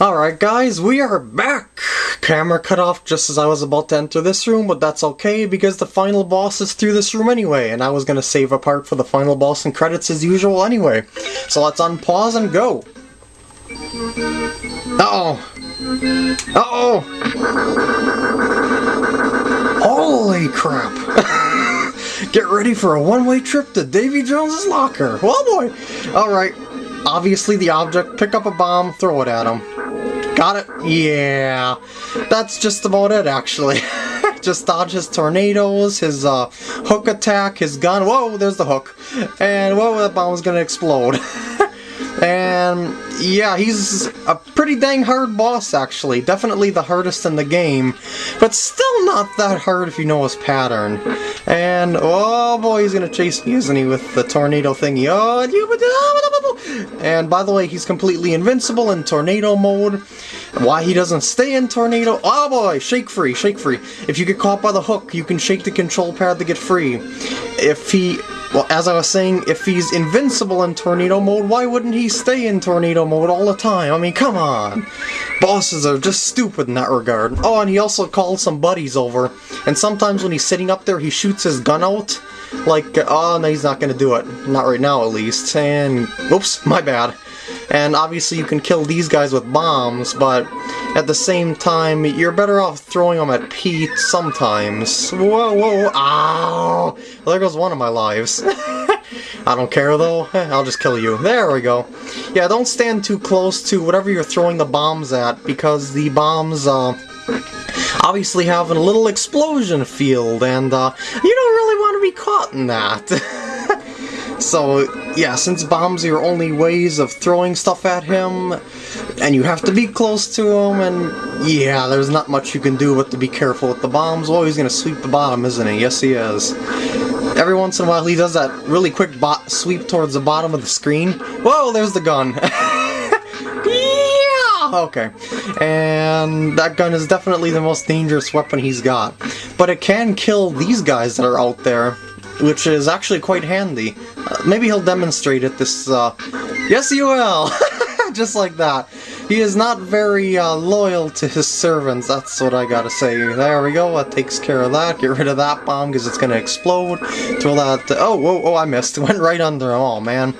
Alright guys, we are back! Camera cut off just as I was about to enter this room, but that's okay because the final boss is through this room anyway, and I was gonna save a part for the final boss and credits as usual anyway. So let's unpause and go! Uh-oh! Uh-oh! Holy crap! Get ready for a one-way trip to Davy Jones's locker! Oh boy! Alright, obviously the object, pick up a bomb, throw it at him. Got it? Yeah. That's just about it, actually. just dodge his tornadoes, his uh, hook attack, his gun. Whoa, there's the hook. And whoa, that bomb's gonna explode. and yeah, he's a pretty dang hard boss, actually. Definitely the hardest in the game, but still not that hard if you know his pattern. And, oh boy, he's gonna chase me, isn't he, with the tornado thingy. Oh, and by the way, he's completely invincible in tornado mode. Why he doesn't stay in tornado? Oh boy, shake free, shake free. If you get caught by the hook, you can shake the control pad to get free. If he well, as I was saying, if he's invincible in tornado mode, why wouldn't he stay in tornado mode all the time? I mean, come on! Bosses are just stupid in that regard. Oh, and he also calls some buddies over, and sometimes when he's sitting up there, he shoots his gun out. Like, oh, no, he's not gonna do it. Not right now, at least. And, oops, my bad. And obviously you can kill these guys with bombs, but at the same time, you're better off throwing them at Pete sometimes. Whoa, whoa, ow! There goes one of my lives. I don't care though, I'll just kill you. There we go. Yeah, don't stand too close to whatever you're throwing the bombs at, because the bombs, uh, obviously have a little explosion field, and, uh, you don't really want to be caught in that. So, yeah, since bombs are your only ways of throwing stuff at him, and you have to be close to him, and yeah, there's not much you can do but to be careful with the bombs. Well, he's gonna sweep the bottom, isn't he? Yes, he is. Every once in a while, he does that really quick sweep towards the bottom of the screen. Whoa, there's the gun. yeah! Okay. And that gun is definitely the most dangerous weapon he's got. But it can kill these guys that are out there which is actually quite handy. Uh, maybe he'll demonstrate it this, uh... Yes, he will! Just like that. He is not very uh, loyal to his servants, that's what I gotta say. There we go, that takes care of that. Get rid of that bomb because it's gonna explode. Throw that... oh, whoa, oh, I missed. Went right under. Oh, man.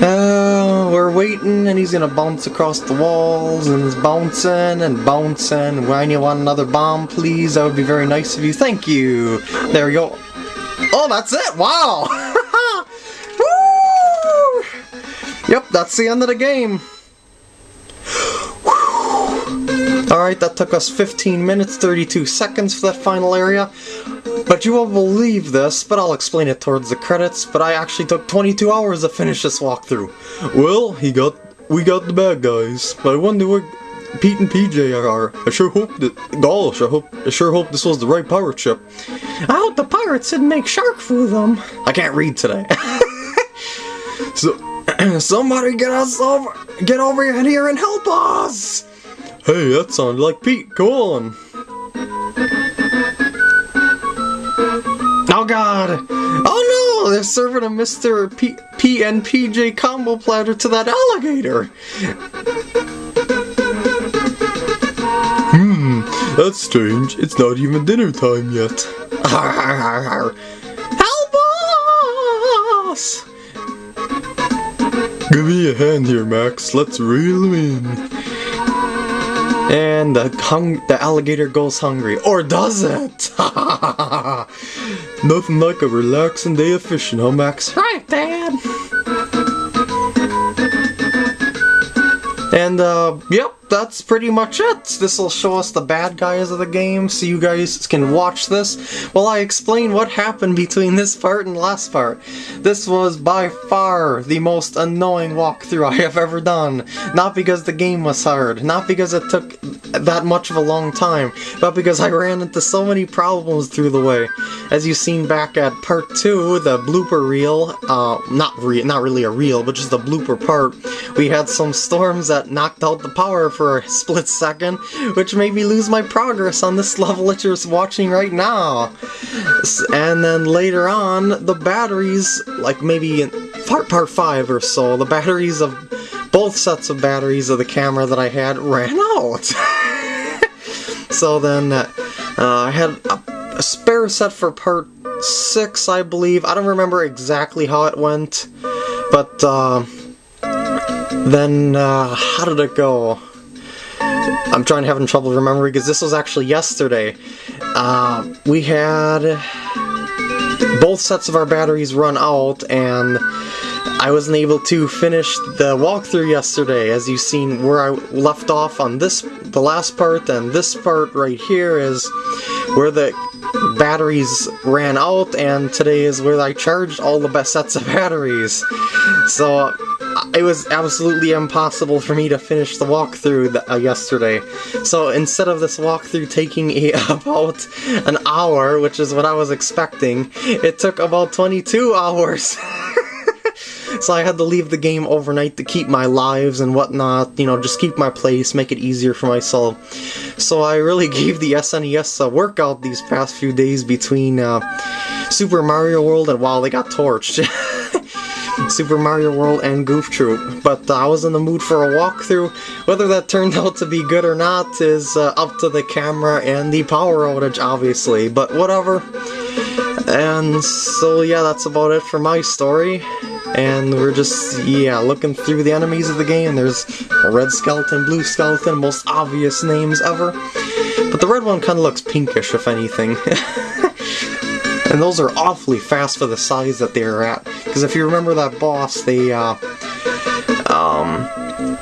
Uh, we're waiting, and he's gonna bounce across the walls, and he's bouncing and bouncing. When you want another bomb, please? That would be very nice of you. Thank you. There we go. Oh, that's it! Wow! yep, that's the end of the game. Alright, that took us 15 minutes, 32 seconds for that final area. But you won't believe this, but I'll explain it towards the credits, but I actually took 22 hours to finish this walkthrough. Well, he got we got the bad guys, but I wonder what Pete and PJ are. I sure hope that. Gosh, I hope. I sure hope this was the right pirate ship. I hope the pirates didn't make shark food them. I can't read today. so, somebody get us over, get over here and help us. Hey, that sounded like Pete. Go on. Oh God! Oh no! They're serving a Mr. P, P and PJ combo platter to that alligator. That's strange. It's not even dinner time yet. Help us! Give me a hand here, Max. Let's reel him in. And the hung the alligator goes hungry. Or does it? Nothing like a relaxing day of fishing, huh, Max? Right, Dad. And, uh, yep, that's pretty much it. This will show us the bad guys of the game, so you guys can watch this while I explain what happened between this part and last part. This was by far the most annoying walkthrough I have ever done. Not because the game was hard, not because it took that much of a long time, but because I ran into so many problems through the way. As you've seen back at part 2, the blooper reel, uh, not, re not really a reel, but just the blooper part, we had some storms that knocked out the power for a split second, which made me lose my progress on this level that you're watching right now. And then later on, the batteries, like maybe in part, part 5 or so, the batteries of both sets of batteries of the camera that I had ran out. so then uh, I had a, a spare set for part 6, I believe. I don't remember exactly how it went, but uh, then uh, how did it go? I'm trying to having trouble remembering because this was actually yesterday. Uh, we had both sets of our batteries run out and I wasn't able to finish the walkthrough yesterday. As you've seen where I left off on this, the last part, and this part right here is where the batteries ran out and today is where I charged all the best sets of batteries. So it was absolutely impossible for me to finish the walkthrough uh, yesterday. So instead of this walkthrough taking a, about an hour, which is what I was expecting, it took about 22 hours. So I had to leave the game overnight to keep my lives and whatnot, you know, just keep my place, make it easier for myself. So I really gave the SNES a workout these past few days between uh, Super Mario World and while they got torched. Super Mario World and Goof Troop, but uh, I was in the mood for a walkthrough. Whether that turned out to be good or not is uh, up to the camera and the power outage, obviously, but whatever. And so yeah, that's about it for my story. And we're just, yeah, looking through the enemies of the game. There's a red skeleton, blue skeleton, most obvious names ever. But the red one kind of looks pinkish, if anything. And those are awfully fast for the size that they're at. Because if you remember that boss, they uh, um,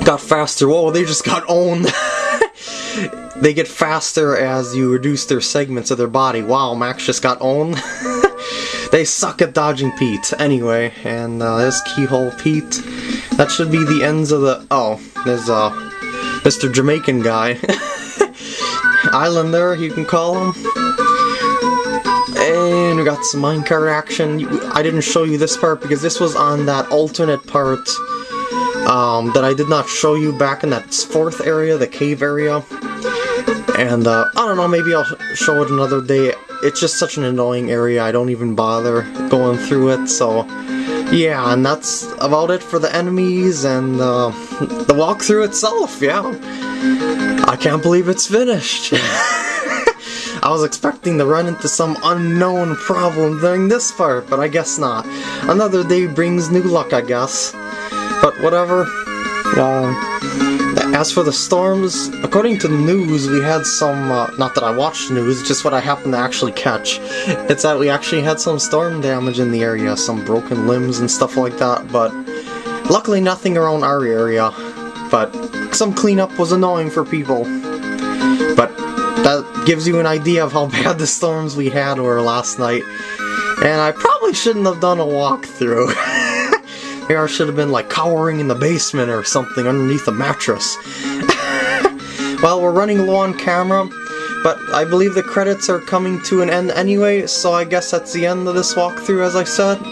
got faster. Whoa, they just got owned. they get faster as you reduce their segments of their body. Wow, Max just got owned. they suck at dodging Pete. Anyway, and uh, there's Keelhaul Pete. That should be the ends of the... Oh, there's uh, Mr. Jamaican guy. Islander, you can call him. And we got some minecart action. I didn't show you this part because this was on that alternate part um, that I did not show you back in that fourth area, the cave area. And uh, I don't know, maybe I'll show it another day. It's just such an annoying area, I don't even bother going through it, so... Yeah, and that's about it for the enemies and uh, the walkthrough itself, yeah. I can't believe it's finished. I was expecting to run into some unknown problem during this part, but I guess not. Another day brings new luck, I guess. But whatever. Uh, as for the storms, according to the news, we had some, uh, not that I watched news, just what I happened to actually catch. It's that we actually had some storm damage in the area, some broken limbs and stuff like that, but luckily nothing around our area. But some cleanup was annoying for people. But that gives you an idea of how bad the storms we had were last night. And I probably shouldn't have done a walkthrough. I should have been like cowering in the basement or something underneath a mattress. well, we're running low on camera, but I believe the credits are coming to an end anyway, so I guess that's the end of this walkthrough as I said.